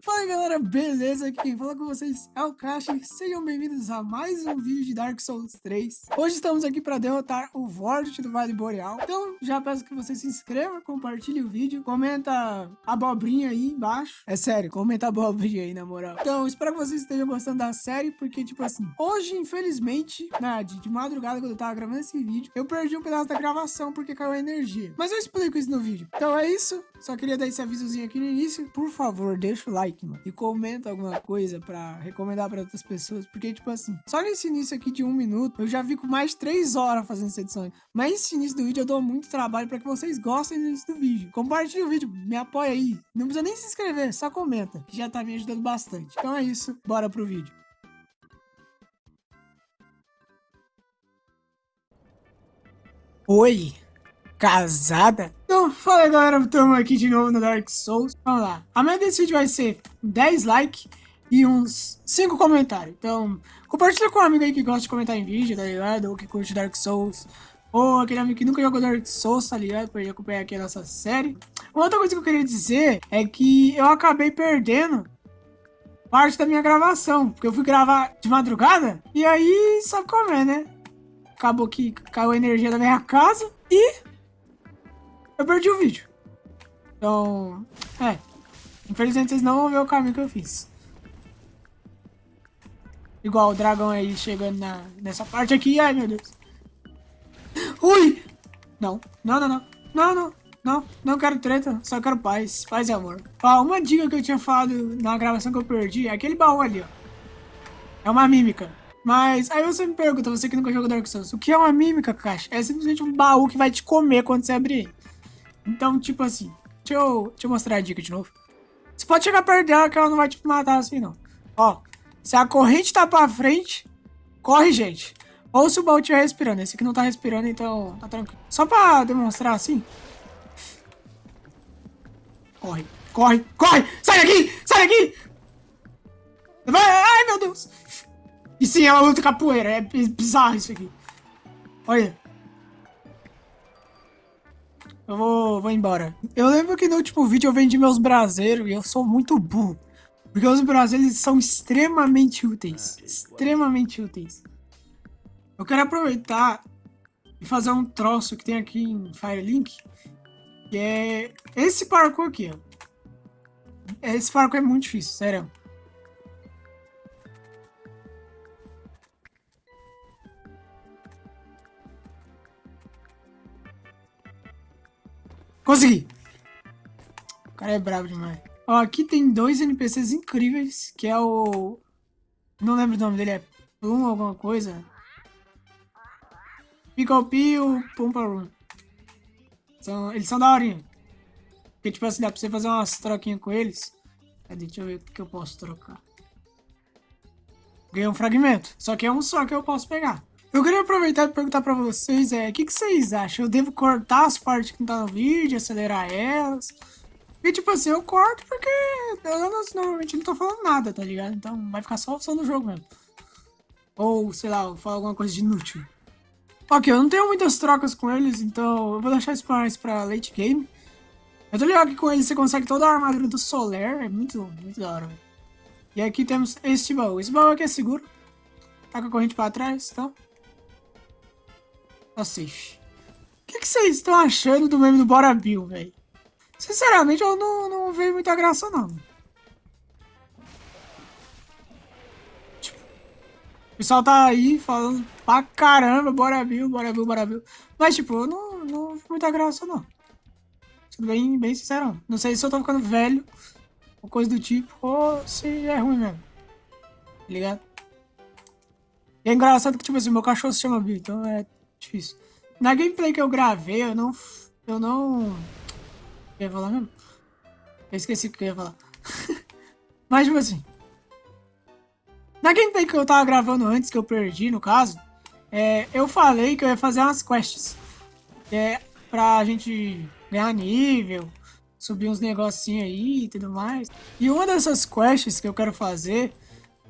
Fala galera, beleza? Quem fala com vocês é o Crash. Sejam bem-vindos a mais um vídeo de Dark Souls 3. Hoje estamos aqui para derrotar o Vordt do Vale Boreal. Então já peço que você se inscreva, compartilhe o vídeo, comenta abobrinha aí embaixo. É sério, comenta abobrinha aí na moral. Então espero que vocês estejam gostando da série, porque tipo assim, hoje infelizmente, né, de, de madrugada quando eu tava gravando esse vídeo, eu perdi um pedaço da gravação porque caiu a energia. Mas eu explico isso no vídeo. Então é isso, só queria dar esse avisozinho aqui no início. Por favor, deixa o like like, mano. E comenta alguma coisa pra recomendar pra outras pessoas. Porque, tipo assim, só nesse início aqui de um minuto, eu já fico mais três horas fazendo essa edição. Mas nesse início do vídeo eu dou muito trabalho pra que vocês gostem do início do vídeo. Compartilhe o vídeo, me apoia aí. Não precisa nem se inscrever, só comenta. Que já tá me ajudando bastante. Então é isso, bora pro vídeo. Oi, casada? Então, fala galera, estamos aqui de novo no Dark Souls. Vamos lá. A meta desse vídeo vai ser 10 likes e uns 5 comentários. Então, compartilha com um amigo aí que gosta de comentar em vídeo, tá ligado? Ou que curte Dark Souls. Ou aquele amigo que nunca jogou Dark Souls, tá ligado? Pra ele acompanhar aqui a nossa série. Uma outra coisa que eu queria dizer é que eu acabei perdendo parte da minha gravação. Porque eu fui gravar de madrugada. E aí, sabe como é, né? Acabou que caiu a energia da minha casa. E eu perdi o vídeo. Então, é. Infelizmente vocês não vão ver o caminho que eu fiz. Igual o dragão aí chegando na, nessa parte aqui. Ai, meu Deus. Ui! Não, não, não, não. Não, não. Não, não quero treta, só quero paz. Paz e amor. Ó, uma dica que eu tinha falado na gravação que eu perdi é aquele baú ali, ó. É uma mímica. Mas aí você me pergunta, você que nunca jogou Dark Souls, o que é uma mímica, caixa? É simplesmente um baú que vai te comer quando você abrir. Então, tipo assim, deixa eu, deixa eu mostrar a dica de novo. Você pode chegar perto dela que ela não vai te matar assim, não. Ó, se a corrente tá pra frente, corre, gente. Ou se o baú estiver respirando. Esse aqui não tá respirando, então tá tranquilo. Só pra demonstrar assim. Corre, corre, corre! Sai daqui! Sai daqui! Vai! Ai, meu Deus! E sim, ela luta capoeira. É bizarro isso aqui. Olha. Eu vou, vou embora. Eu lembro que no último vídeo eu vendi meus braseiros e eu sou muito burro. Porque os braseiros são extremamente úteis. Extremamente úteis. Eu quero aproveitar e fazer um troço que tem aqui em Firelink. Que é esse parkour aqui, ó. Esse parkour é muito difícil, sério. Consegui! O cara é brabo demais. Ó, aqui tem dois NPCs incríveis, que é o... Não lembro o nome dele, é Plum alguma coisa. Pickle Pio, Pumparum. São, eles são da horinha. Porque, tipo assim, dá pra você fazer umas troquinhas com eles. Cadê? Deixa eu ver o que eu posso trocar. Ganhei um fragmento. Só que é um só que eu posso pegar. Eu queria aproveitar e perguntar pra vocês, é, o que, que vocês acham? Eu devo cortar as partes que não tá no vídeo, acelerar elas? E tipo assim, eu corto porque eu normalmente não tô falando nada, tá ligado? Então vai ficar só o som do jogo mesmo. Ou, sei lá, eu falo alguma coisa de inútil. Ok, eu não tenho muitas trocas com eles, então eu vou deixar isso mais pra late game. Eu tô ligado que com eles você consegue toda a armadura do Solar, é muito, muito da hora. E aqui temos este baú. Esse baú aqui é seguro. Tá com a corrente pra trás, então Safe. O que, que vocês estão achando do meme do Bora Bill, velho? Sinceramente, eu não, não vejo muita graça, não. Tipo, o pessoal tá aí falando pra caramba, Bora Bill, Bora Bill, Bora Bill. Mas, tipo, eu não, não vejo muita graça, não. Sendo bem, bem sincero. Não sei se eu tô ficando velho, ou coisa do tipo, ou se é ruim mesmo. Tá ligado? E é engraçado que, tipo assim, meu cachorro se chama Bill, então é Difícil. Na gameplay que eu gravei, eu não... Eu não... Eu ia falar mesmo? Eu esqueci o que eu ia falar. Mas, tipo assim... Na gameplay que eu tava gravando antes, que eu perdi, no caso... É, eu falei que eu ia fazer umas quests. É, pra gente ganhar nível, subir uns negocinhos aí e tudo mais. E uma dessas quests que eu quero fazer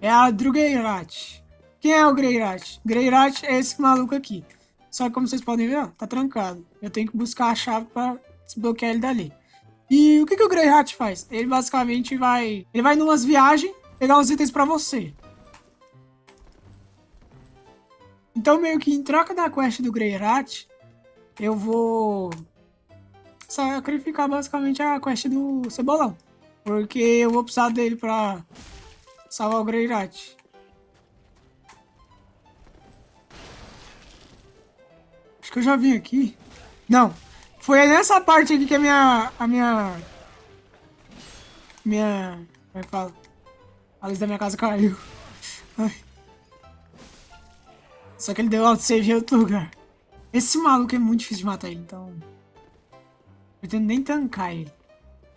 é a Drugeirat. Quem é o Greirat? Greirat é esse maluco aqui. Só que como vocês podem ver, ó, tá trancado. Eu tenho que buscar a chave para desbloquear ele dali. E o que, que o Grey Hat faz? Ele basicamente vai... Ele vai numas viagens pegar os itens pra você. Então, meio que em troca da quest do Grey Hat, eu vou sacrificar basicamente a quest do Cebolão. Porque eu vou precisar dele pra salvar o Grey Hat. Acho que eu já vim aqui. Não. Foi nessa parte aqui que a minha... A minha... Minha... Como é que fala? A luz da minha casa caiu. Ai. Só que ele deu autosave em outro lugar. Esse maluco é muito difícil de matar ele, então... Eu tento nem tancar ele.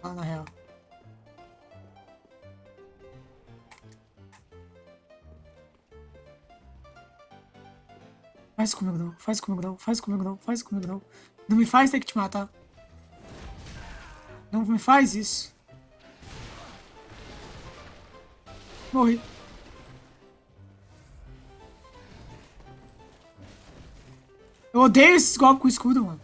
Fala na real. Faz comigo não, faz comigo não, faz comigo não, faz comigo não. Não me faz ter que te matar. Não me faz isso. Morri. Eu odeio esses golpes com escudo, mano.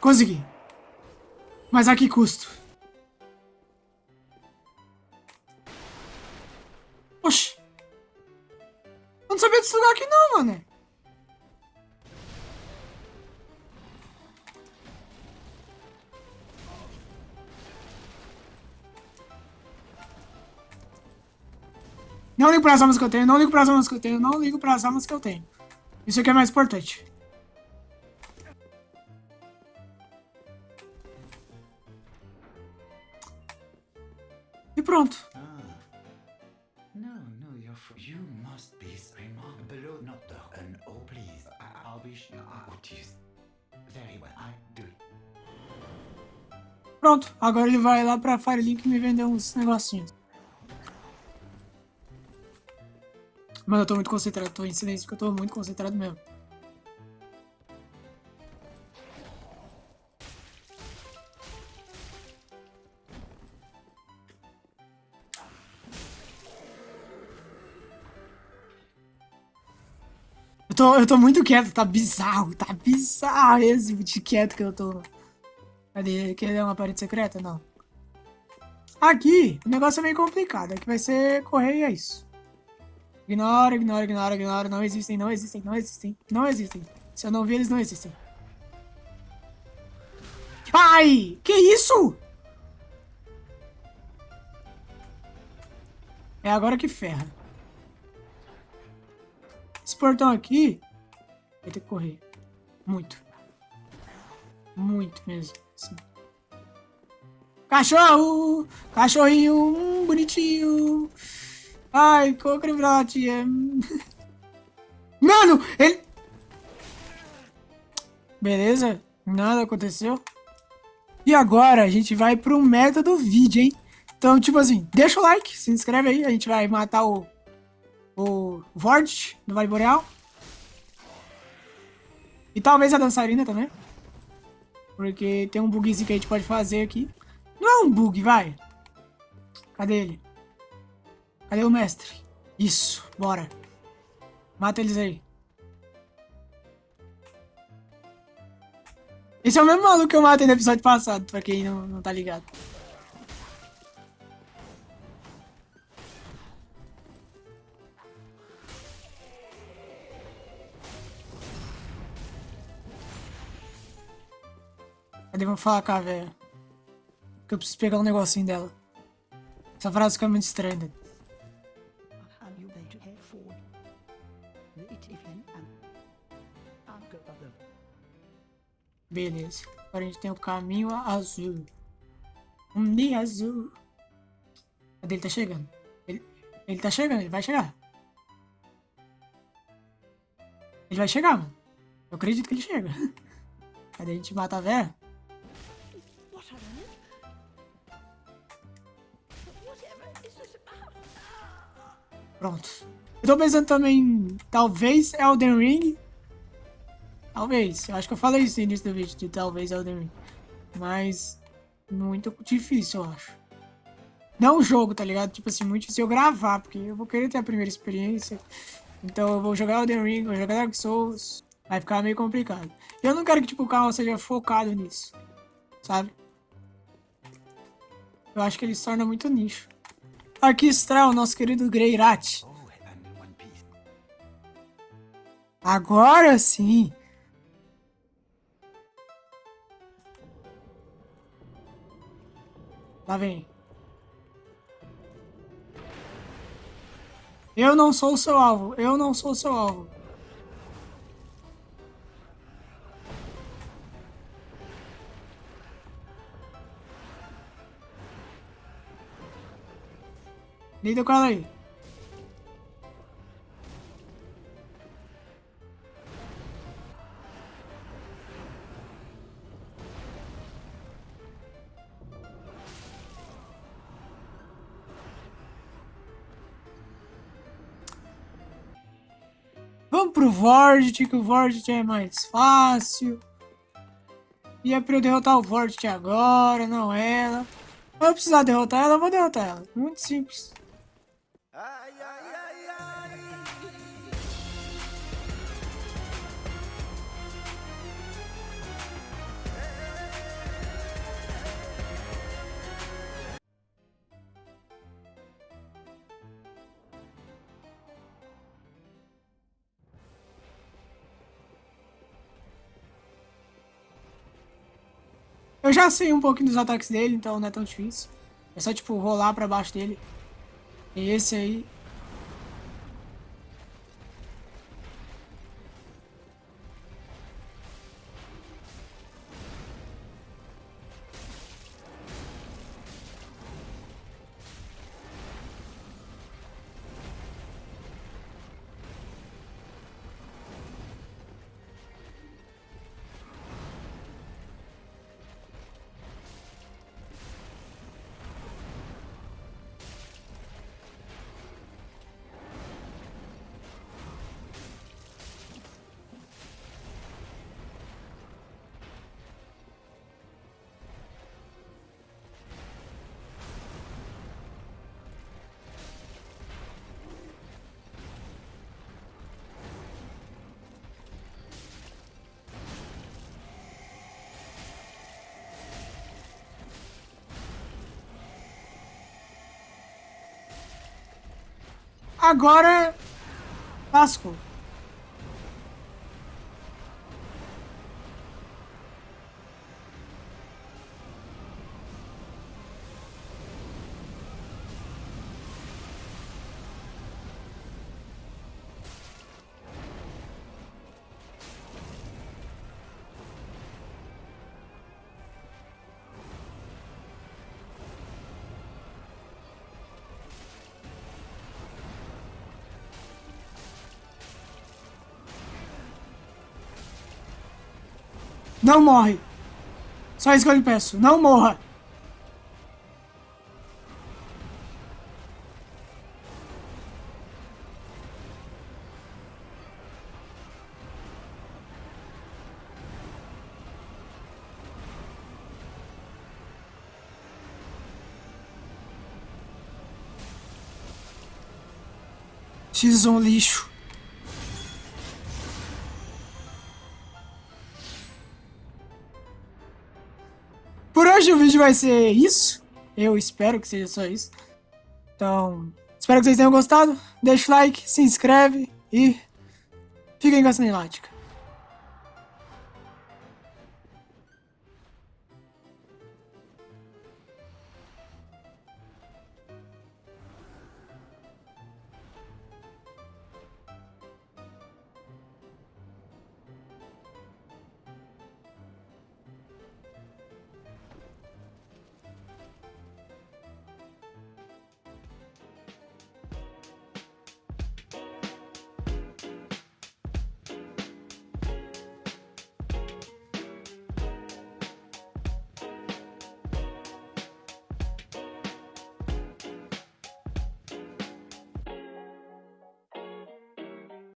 Consegui. Mas a que custo? Sabia desse lugar aqui não, mano. Não ligo para as armas que eu tenho, não ligo para as armas que eu tenho, não ligo para as armas que eu tenho. Isso aqui é mais importante. E pronto. Pronto, agora ele vai lá pra Firelink me vender uns negocinhos. Mano, eu tô muito concentrado, tô em silêncio porque eu tô muito concentrado mesmo. Tô, eu tô muito quieto, tá bizarro, tá bizarro esse de quieto que eu tô. Cadê? Quer uma parede secreta? Não. Aqui, o negócio é meio complicado. Aqui vai ser correr e é isso. Ignora, ignora, ignora, ignora. Não existem, não existem, não existem, não existem. Se eu não vi, eles não existem. Ai! Que isso? É agora que ferra. Portão aqui vai ter que correr. Muito. Muito mesmo. Sim. Cachorro! Cachorrinho hum, bonitinho! Ai, cocribrate! É... Mano, ele... Beleza, nada aconteceu. E agora a gente vai pro método vídeo, hein? Então, tipo assim, deixa o like, se inscreve aí, a gente vai matar o... O Vord do Vale Boreal. E talvez a dançarina também. Porque tem um bugzinho que a gente pode fazer aqui. Não é um bug, vai. Cadê ele? Cadê o mestre? Isso, bora. Mata eles aí. Esse é o mesmo maluco que eu matei no episódio passado, pra quem não, não tá ligado. Cadê? Falar com a velha. Que eu preciso pegar um negocinho dela. Essa frase fica muito estranha. Beleza. Agora a gente tem o caminho azul. Um dia azul. Cadê ele tá chegando? Ele, ele tá chegando, ele vai chegar. Ele vai chegar, mano. Eu acredito que ele chega. Cadê a gente mata a velha? Pronto. Eu tô pensando também, talvez Elden Ring. Talvez. Eu acho que eu falei isso no início do vídeo, de talvez Elden Ring. Mas, muito difícil, eu acho. Não o jogo, tá ligado? Tipo assim, muito difícil eu gravar, porque eu vou querer ter a primeira experiência. Então eu vou jogar Elden Ring, vou jogar Dark Souls. Vai ficar meio complicado. Eu não quero que tipo, o carro seja focado nisso. Sabe? Eu acho que ele se torna muito nicho. Aqui está o nosso querido Greirat. Agora sim. Lá vem. Eu não sou o seu alvo. Eu não sou o seu alvo. Lida com ela aí. Vamos pro Vordt, que o Vordt é mais fácil. E é pra eu derrotar o Vordt agora, não ela. Eu precisar derrotar ela, eu vou derrotar ela. Muito simples. Eu já sei um pouquinho dos ataques dele, então não é tão difícil. É só, tipo, rolar pra baixo dele. E esse aí... Agora... Lascou. Não morre. Só isso que eu lhe peço. Não morra. X um lixo. Hoje o vídeo vai ser isso. Eu espero que seja só isso. Então, espero que vocês tenham gostado. Deixa o like, se inscreve e fiquem com a cinemática.